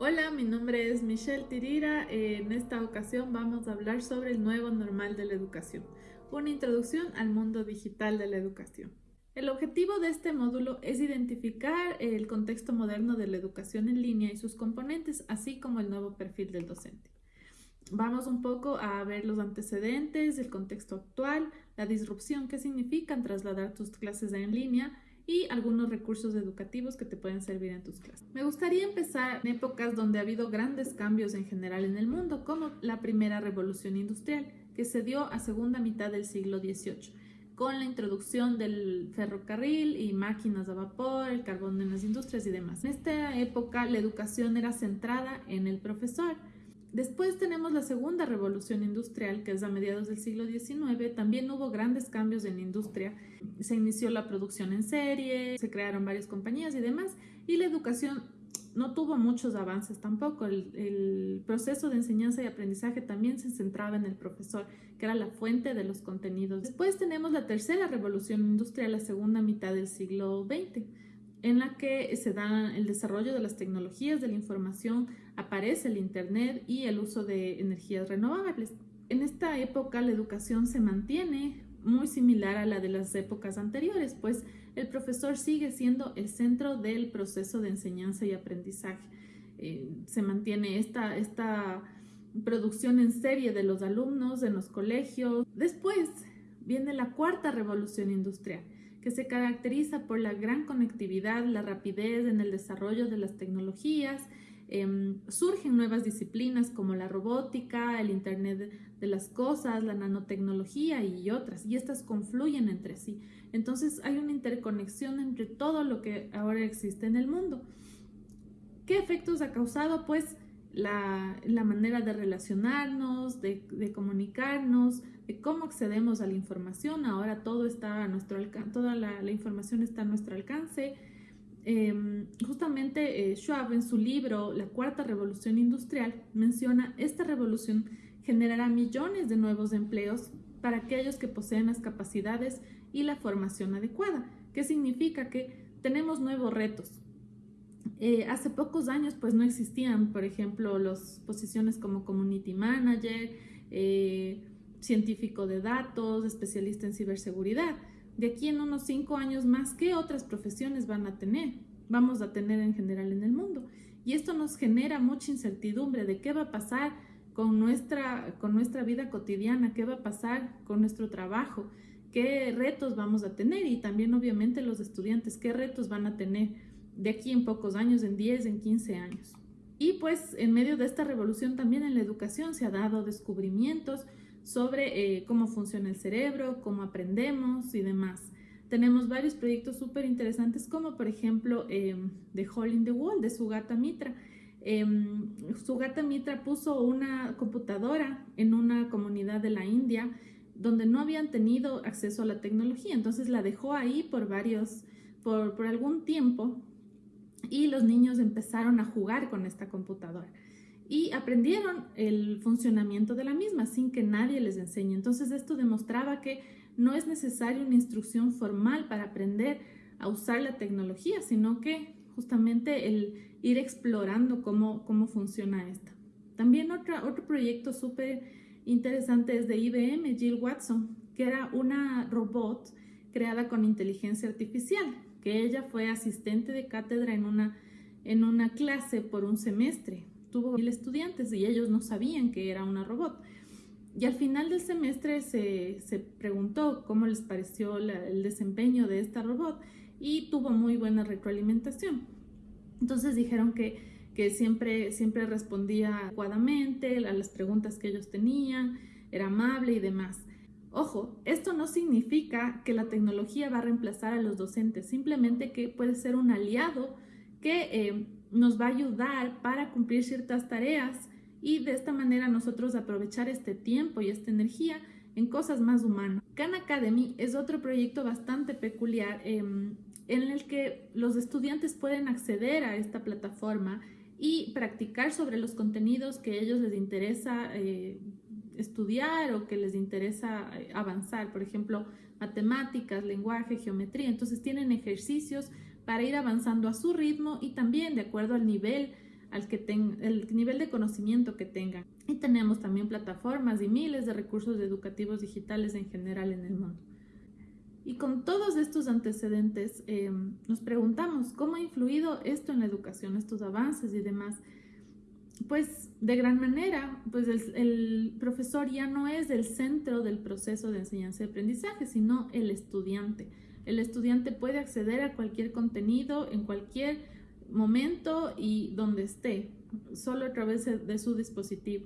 Hola, mi nombre es Michelle Tirira. En esta ocasión vamos a hablar sobre el nuevo normal de la educación, una introducción al mundo digital de la educación. El objetivo de este módulo es identificar el contexto moderno de la educación en línea y sus componentes, así como el nuevo perfil del docente. Vamos un poco a ver los antecedentes, el contexto actual, la disrupción, qué significan trasladar tus clases en línea y algunos recursos educativos que te pueden servir en tus clases. Me gustaría empezar en épocas donde ha habido grandes cambios en general en el mundo, como la primera revolución industrial, que se dio a segunda mitad del siglo XVIII, con la introducción del ferrocarril y máquinas a vapor, el carbón en las industrias y demás. En esta época la educación era centrada en el profesor, Después tenemos la segunda revolución industrial, que es a mediados del siglo XIX. También hubo grandes cambios en la industria. Se inició la producción en serie, se crearon varias compañías y demás. Y la educación no tuvo muchos avances tampoco. El, proceso de enseñanza y aprendizaje también se centraba en el profesor, que era la fuente de los contenidos. Después tenemos la tercera revolución industrial, la segunda mitad del siglo XX en la que se da el desarrollo de las tecnologías de la información, aparece el Internet y el uso de energías renovables. En esta época la educación se mantiene muy similar a la de las épocas anteriores, pues el profesor sigue siendo el centro del proceso de enseñanza y aprendizaje. Eh, se mantiene esta, esta producción en serie de los alumnos en los colegios. Después viene la cuarta revolución industrial que se caracteriza por la gran conectividad, la rapidez en el desarrollo de las tecnologías. Em, surgen nuevas disciplinas como la robótica, el Internet de las Cosas, la nanotecnología y otras, y estas confluyen entre sí. Entonces hay una interconexión entre todo lo que ahora existe en el mundo. ¿Qué efectos ha causado? Pues la, manera de relacionarnos, de, comunicarnos, de cómo accedemos a la información. Ahora todo está a nuestro alcance, toda la, información está a nuestro alcance. Em, justamente eh, Schwab en su libro La Cuarta Revolución Industrial menciona esta revolución generará millones de nuevos empleos para aquellos que poseen las capacidades y la formación adecuada. ¿Qué significa? Que tenemos nuevos retos, eh, hace pocos años pues no existían, por ejemplo, las posiciones como Community Manager, eh, científico de datos, especialista en ciberseguridad. De aquí en unos cinco años más, ¿qué otras profesiones van a tener? Vamos a tener en general en el mundo. Y esto nos genera mucha incertidumbre de qué va a pasar con nuestra, con nuestra vida cotidiana, qué va a pasar con nuestro trabajo, qué retos vamos a tener y también obviamente los estudiantes, qué retos van a tener de aquí en pocos años, en 10, en 15 años. Y pues en medio de esta revolución también en la educación se ha dado descubrimientos sobre eh, cómo funciona el cerebro, cómo aprendemos y demás. Tenemos varios proyectos súper interesantes como por ejemplo eh, The Hole in the Wall de Sugata Mitra. Eh, Sugata Mitra puso una computadora en una comunidad de la India donde no habían tenido acceso a la tecnología, entonces la dejó ahí por varios, por, por algún tiempo y los niños empezaron a jugar con esta computadora y aprendieron el funcionamiento de la misma sin que nadie les enseñe. Entonces esto demostraba que no es necesaria una instrucción formal para aprender a usar la tecnología, sino que justamente el ir explorando cómo, cómo funciona esta. También otra, otro proyecto súper interesante es de IBM, Jill Watson, que era una robot creada con inteligencia artificial que ella fue asistente de cátedra en una, en una clase por un semestre. Tuvo mil estudiantes y ellos no sabían que era una robot. Y al final del semestre se, se preguntó cómo les pareció el desempeño de esta robot y tuvo muy buena retroalimentación. Entonces dijeron que, que siempre, siempre respondía adecuadamente a las preguntas que ellos tenían, era amable y demás. Ojo, esto no significa que la tecnología va a reemplazar a los docentes, simplemente que puede ser un aliado que eh, nos va a ayudar para cumplir ciertas tareas y de esta manera nosotros aprovechar este tiempo y esta energía en cosas más humanas. Khan Academy es otro proyecto bastante peculiar em, en el que los estudiantes pueden acceder a esta plataforma y practicar sobre los contenidos que a ellos les interesa eh, estudiar o que les interesa eh, avanzar, por ejemplo, matemáticas, lenguaje, geometría. Entonces tienen ejercicios para ir avanzando a su ritmo y también de acuerdo al nivel al que tenga, el nivel de conocimiento que tengan. Y tenemos también plataformas y miles de recursos educativos digitales en general en el mundo. Y con todos estos antecedentes eh, nos preguntamos cómo ha influido esto en la educación, estos avances y demás. Pues de gran manera, pues el, profesor ya no es el centro del proceso de enseñanza y aprendizaje, sino el estudiante. El estudiante puede acceder a cualquier contenido en cualquier momento y donde esté, solo a través de su dispositivo.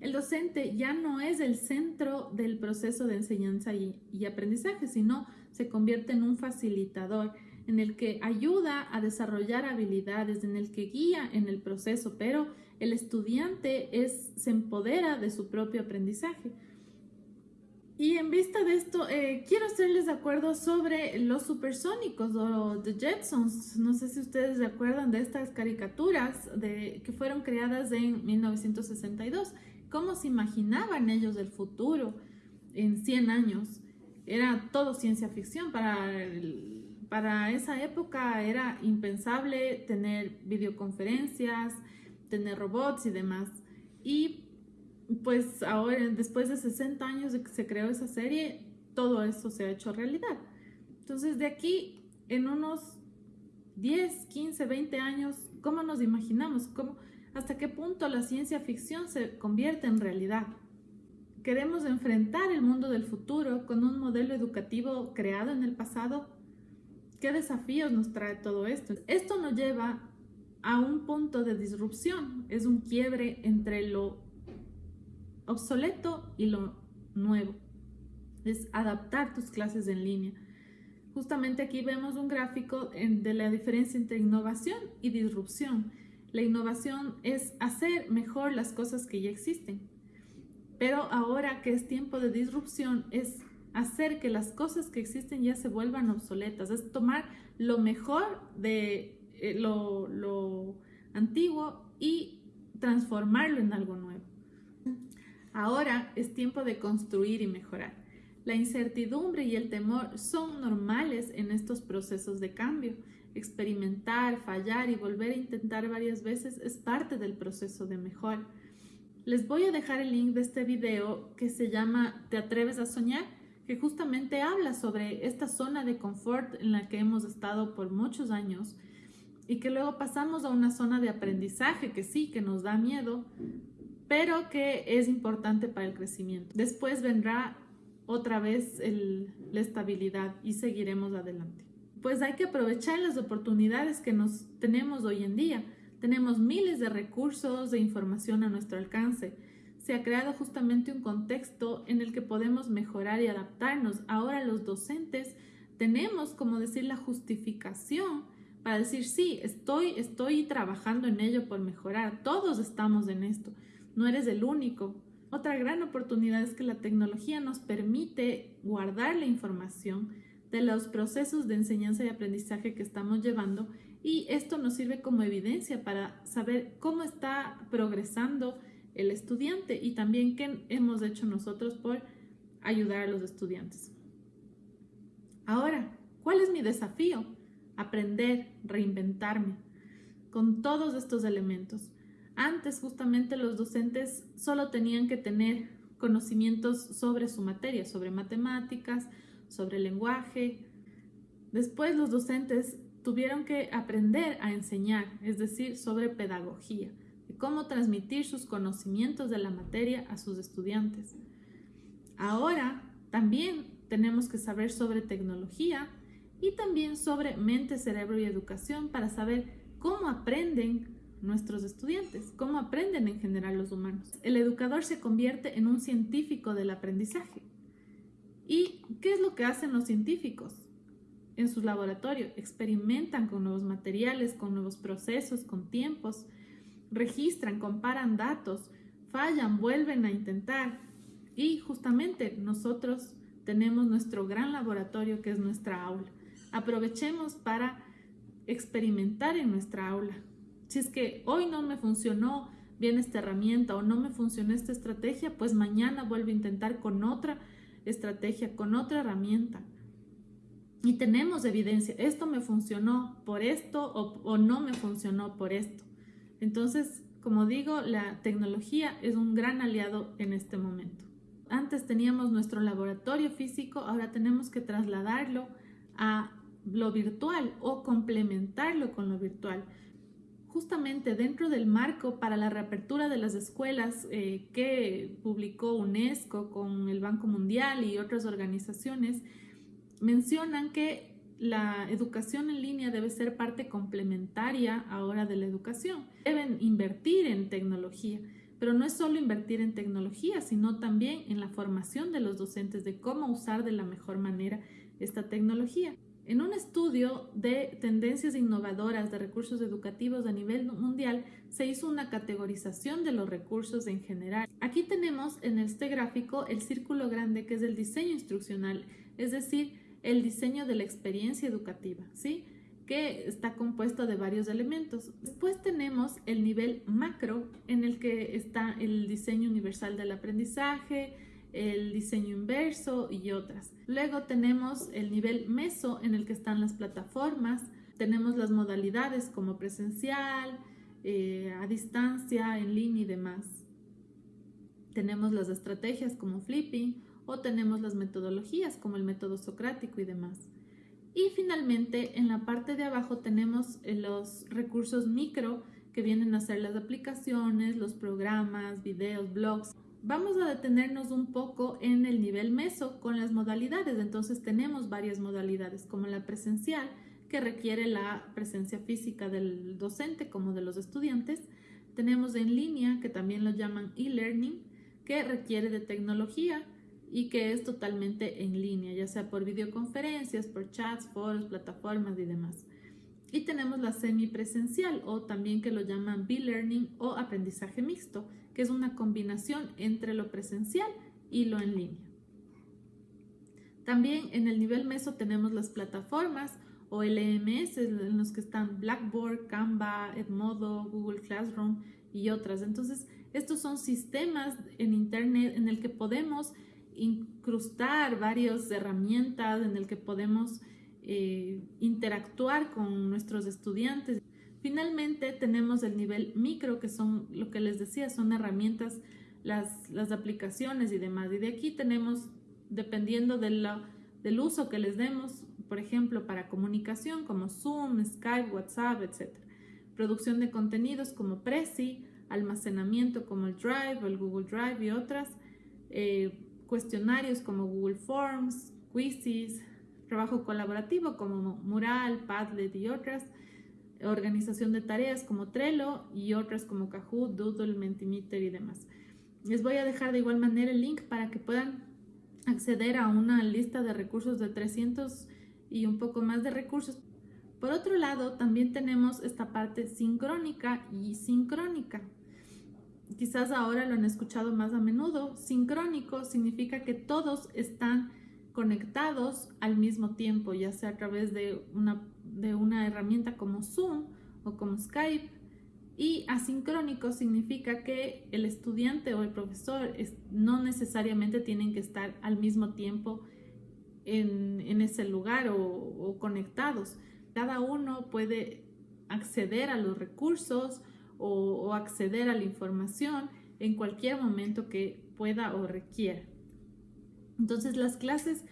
El docente ya no es el centro del proceso de enseñanza y, aprendizaje, sino se convierte en un facilitador en el que ayuda a desarrollar habilidades, en el que guía en el proceso, pero el estudiante es, se empodera de su propio aprendizaje. Y en vista de esto, eh, quiero hacerles de acuerdo sobre los supersónicos o The Jetsons. No sé si ustedes se acuerdan de estas caricaturas de, que fueron creadas en 1962. ¿Cómo se imaginaban ellos el futuro en 100 años? Era todo ciencia ficción. Para, para esa época era impensable tener videoconferencias, tener robots y demás. Y pues ahora, después de 60 años de que se creó esa serie, todo eso se ha hecho realidad. Entonces, de aquí, en unos 10, 15, 20 años, ¿cómo nos imaginamos? ¿Cómo, ¿Hasta qué punto la ciencia ficción se convierte en realidad? ¿Queremos enfrentar el mundo del futuro con un modelo educativo creado en el pasado? ¿Qué desafíos nos trae todo esto? Esto nos lleva a un punto de disrupción, es un quiebre entre lo obsoleto y lo nuevo. Es adaptar tus clases en línea. Justamente aquí vemos un gráfico de la diferencia entre innovación y disrupción. La innovación es hacer mejor las cosas que ya existen. Pero ahora que es tiempo de disrupción es hacer que las cosas que existen ya se vuelvan obsoletas. Es tomar lo mejor de eh, lo, antiguo y transformarlo en algo nuevo. Ahora es tiempo de construir y mejorar. La incertidumbre y el temor son normales en estos procesos de cambio. Experimentar, fallar y volver a intentar varias veces es parte del proceso de mejora. Les voy a dejar el link de este video que se llama ¿Te atreves a soñar? Que justamente habla sobre esta zona de confort en la que hemos estado por muchos años y que luego pasamos a una zona de aprendizaje que sí, que nos da miedo, pero que es importante para el crecimiento. Después vendrá otra vez la estabilidad y seguiremos adelante. Pues hay que aprovechar las oportunidades que nos tenemos hoy en día. Tenemos miles de recursos de información a nuestro alcance. Se ha creado justamente un contexto en el que podemos mejorar y adaptarnos. Ahora los docentes tenemos, como decir, la justificación para decir, sí, estoy, estoy trabajando en ello por mejorar. Todos estamos en esto no eres el único. Otra gran oportunidad es que la tecnología nos permite guardar la información de los procesos de enseñanza y aprendizaje que estamos llevando y esto nos sirve como evidencia para saber cómo está progresando el estudiante y también qué hemos hecho nosotros por ayudar a los estudiantes. Ahora, ¿cuál es mi desafío? Aprender, reinventarme con todos estos elementos. Antes justamente los docentes solo tenían que tener conocimientos sobre su materia, sobre matemáticas, sobre lenguaje. Después los docentes tuvieron que aprender a enseñar, es decir, sobre pedagogía, cómo transmitir sus conocimientos de la materia a sus estudiantes. Ahora también tenemos que saber sobre tecnología y también sobre mente, cerebro y educación para saber cómo aprenden nuestros estudiantes, cómo aprenden en general los humanos. El educador se convierte en un científico del aprendizaje. ¿Y qué es lo que hacen los científicos? En sus laboratorios experimentan con nuevos materiales, con nuevos procesos, con tiempos, registran, comparan datos, fallan, vuelven a intentar. Y justamente nosotros tenemos nuestro gran laboratorio que es nuestra aula. Aprovechemos para experimentar en nuestra aula, si es que hoy no me funcionó bien esta herramienta o no me funcionó esta estrategia, pues mañana vuelvo a intentar con otra estrategia, con otra herramienta. Y tenemos evidencia, esto me funcionó por esto o, no me funcionó por esto. Entonces, como digo, la tecnología es un gran aliado en este momento. Antes teníamos nuestro laboratorio físico, ahora tenemos que trasladarlo a lo virtual o complementarlo con lo virtual. Justamente dentro del marco para la reapertura de las escuelas eh, que publicó UNESCO con el Banco Mundial y otras organizaciones, mencionan que la educación en línea debe ser parte complementaria ahora de la educación. Deben invertir en tecnología, pero no es solo invertir en tecnología, sino también en la formación de los docentes de cómo usar de la mejor manera esta tecnología. En un estudio de tendencias innovadoras de recursos educativos a nivel mundial, se hizo una categorización de los recursos en general. Aquí tenemos en este gráfico el círculo grande que es el diseño instruccional, es decir, el diseño de la experiencia educativa, ¿sí? que está compuesto de varios elementos. Después tenemos el nivel macro en el que está el diseño universal del aprendizaje, el diseño inverso y otras. Luego tenemos el nivel meso en el que están las plataformas, tenemos las modalidades como presencial, eh, a distancia, en línea y demás. Tenemos las estrategias como flipping o tenemos las metodologías como el método socrático y demás. Y finalmente en la parte de abajo tenemos eh, los recursos micro que vienen a ser las aplicaciones, los programas, videos, blogs Vamos a detenernos un poco en el nivel meso con las modalidades. Entonces tenemos varias modalidades como la presencial, que requiere la presencia física del docente como de los estudiantes. Tenemos en línea, que también lo llaman e-learning, que requiere de tecnología y que es totalmente en línea, ya sea por videoconferencias, por chats, foros, plataformas y demás. Y tenemos la semipresencial o también que lo llaman B-learning o aprendizaje mixto, que es una combinación entre lo presencial y lo en línea. También en el nivel meso tenemos las plataformas o LMS en los que están Blackboard, Canva, Edmodo, Google Classroom y otras. Entonces, estos son sistemas en Internet en el que podemos incrustar varias herramientas, en el que podemos eh, interactuar con nuestros estudiantes. Finalmente tenemos el nivel micro, que son lo que les decía, son herramientas, las, las aplicaciones y demás. Y de aquí tenemos, dependiendo del uso que les demos, por ejemplo, para comunicación como Zoom, Skype, WhatsApp, etc. Producción de contenidos como Prezi, almacenamiento como el Drive o el Google Drive y otras, eh, cuestionarios como Google Forms, quizzes, trabajo colaborativo como Mural, Padlet y otras, organización de tareas como Trello y otras como Kahoot, Doodle, Mentimeter y demás. Les voy a dejar de igual manera el link para que puedan acceder a una lista de recursos de 300 y un poco más de recursos. Por otro lado, también tenemos esta parte sincrónica y sincrónica. Quizás ahora lo han escuchado más a menudo. Sincrónico significa que todos están conectados al mismo tiempo, ya sea a través de una, de una herramienta como Zoom o como Skype. Y asincrónico significa que el estudiante o el profesor no necesariamente tienen que estar al mismo tiempo en, ese lugar o, conectados. Cada uno puede acceder a los recursos o, acceder a la información en cualquier momento que pueda o requiera. Entonces las clases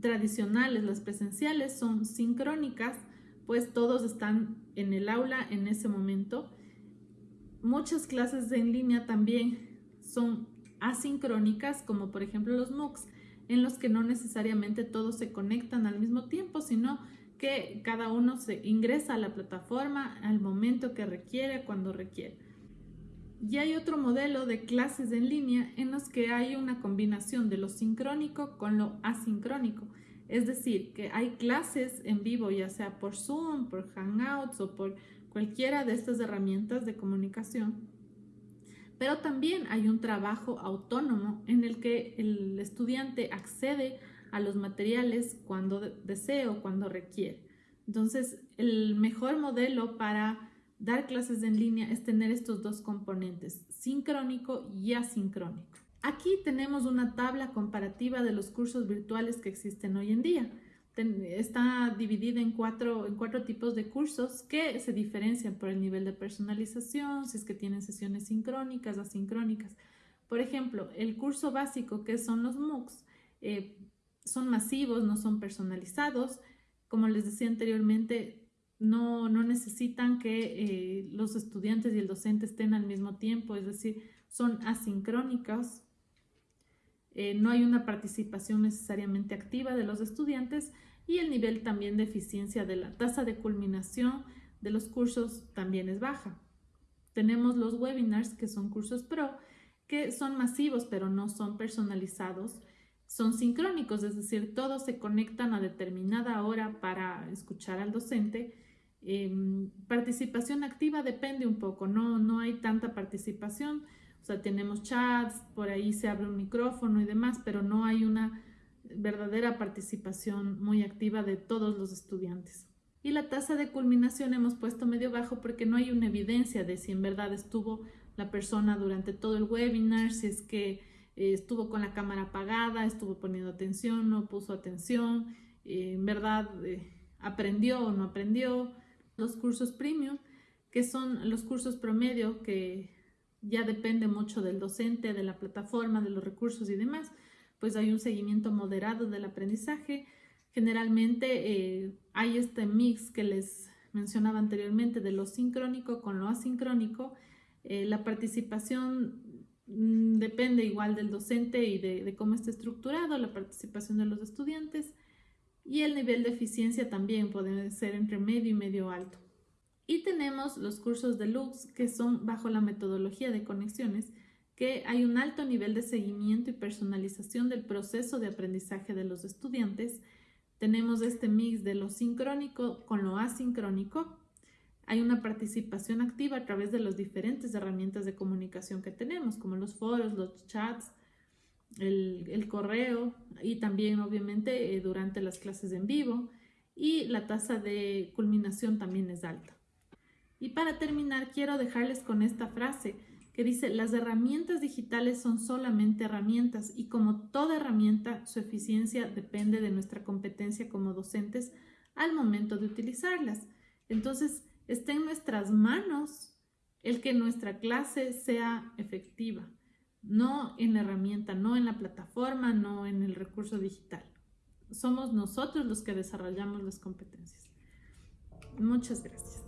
tradicionales, las presenciales, son sincrónicas, pues todos están en el aula en ese momento. Muchas clases en línea también son asincrónicas, como por ejemplo los MOOCs, en los que no necesariamente todos se conectan al mismo tiempo, sino que cada uno se ingresa a la plataforma al momento que requiere, cuando requiere. Y hay otro modelo de clases en línea en los que hay una combinación de lo sincrónico con lo asincrónico. Es decir, que hay clases en vivo, ya sea por Zoom, por Hangouts o por cualquiera de estas herramientas de comunicación. Pero también hay un trabajo autónomo en el que el estudiante accede a los materiales cuando desee o cuando requiere. Entonces, el mejor modelo para Dar clases en línea es tener estos dos componentes, sincrónico y asincrónico. Aquí tenemos una tabla comparativa de los cursos virtuales que existen hoy en día. está dividida en cuatro, en cuatro tipos de cursos que se diferencian por el nivel de personalización, si es que tienen sesiones sincrónicas, asincrónicas. Por ejemplo, el curso básico que son los MOOCs eh, son masivos, no son personalizados. Como les decía anteriormente, no, necesitan que eh, los estudiantes y el docente estén al mismo tiempo, es decir, son asincrónicos. Eh, no hay una participación necesariamente activa de los estudiantes y el nivel también de eficiencia de la tasa de culminación de los cursos también es baja. Tenemos los webinars, que son cursos pro, que son masivos pero no son personalizados. Son sincrónicos, es decir, todos se conectan a determinada hora para escuchar al docente. Em, participación activa depende un poco, no, no hay tanta participación o sea, tenemos chats, por ahí se abre un micrófono y demás, pero no hay una verdadera participación muy activa de todos los estudiantes. Y la tasa de culminación hemos puesto medio bajo porque no hay una evidencia de si en verdad estuvo la persona durante todo el webinar, si es que eh, estuvo con la cámara apagada, estuvo poniendo atención, no puso atención, eh, en verdad eh, aprendió o no aprendió. Los cursos premium, que son los cursos promedio que ya depende mucho del docente, de la plataforma, de los recursos y demás, pues hay un seguimiento moderado del aprendizaje. Generalmente eh, hay este mix que les mencionaba anteriormente de lo sincrónico con lo asincrónico. Eh, la participación depende igual del docente y de, de cómo está estructurado, la participación de los estudiantes y el nivel de eficiencia también puede ser entre medio y medio alto. Y tenemos los cursos de Lux que son bajo la metodología de conexiones, que hay un alto nivel de seguimiento y personalización del proceso de aprendizaje de los estudiantes. Tenemos este mix de lo sincrónico con lo asincrónico. Hay una participación activa a través de las diferentes herramientas de comunicación que tenemos, como los foros, los chats, el, correo y también obviamente eh, durante las clases en vivo. Y la tasa de culminación también es alta. Y para terminar, quiero dejarles con esta frase que dice, las herramientas digitales son solamente herramientas y como toda herramienta, su eficiencia depende de nuestra competencia como docentes al momento de utilizarlas. Entonces, está en nuestras manos el que nuestra clase sea efectiva, no en la herramienta, no en la plataforma, no en el recurso digital. Somos nosotros los que desarrollamos las competencias. Muchas gracias.